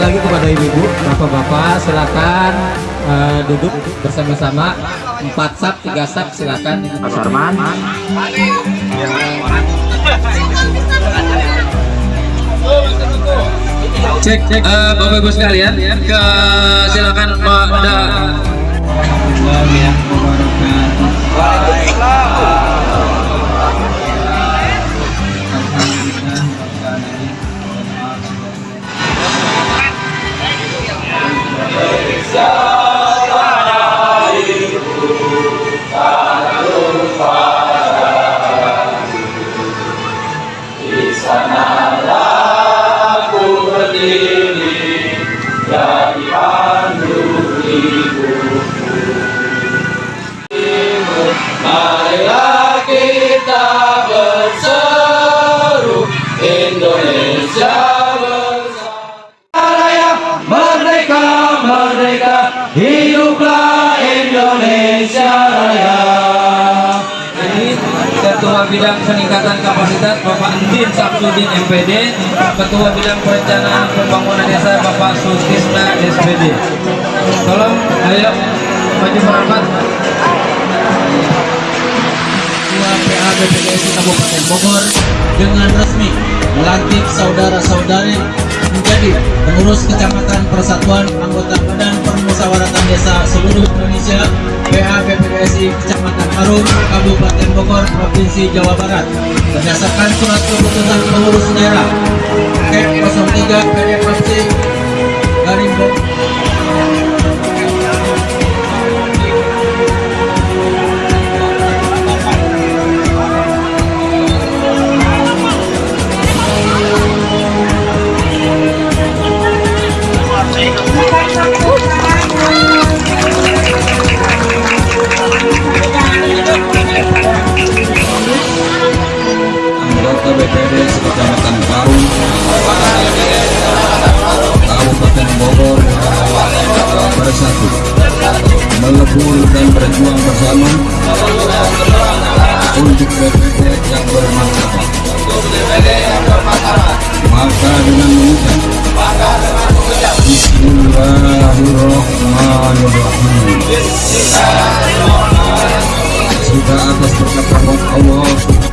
lagi kepada ibu-ibu, bapak-bapak silakan eh, duduk bersama-sama. Empat sap, tiga sap silakan. Mas Arman. Cek, cek. Eh, Bapak Ibu sekalian, ke silakan Pak Da. Merdeka, Bidang Peningkatan Kapasitas Bapak Andin Samsudin MPD, Ketua Bidang Perencanaan Pembangunan Desa Bapak Sutisna SPD. Tolong, ayo maju merapat. Ketua PA Kabupaten Bogor dengan resmi melantik saudara-saudari menjadi pengurus kecamatan persatuan anggota Badan Permusyawaratan Desa seluruh Indonesia PA BPKSI Kecamatan Harum Kabupaten Bogor Provinsi Jawa Barat. Berdasarkan surat keputusan pengurus daerah KEP 03 PDFC garing anggota BPD Kecamatan Parung Kabupaten Bogor bersatu melebur dan berjuang bersama untuk BPD Juga atas berkat rahmat Allah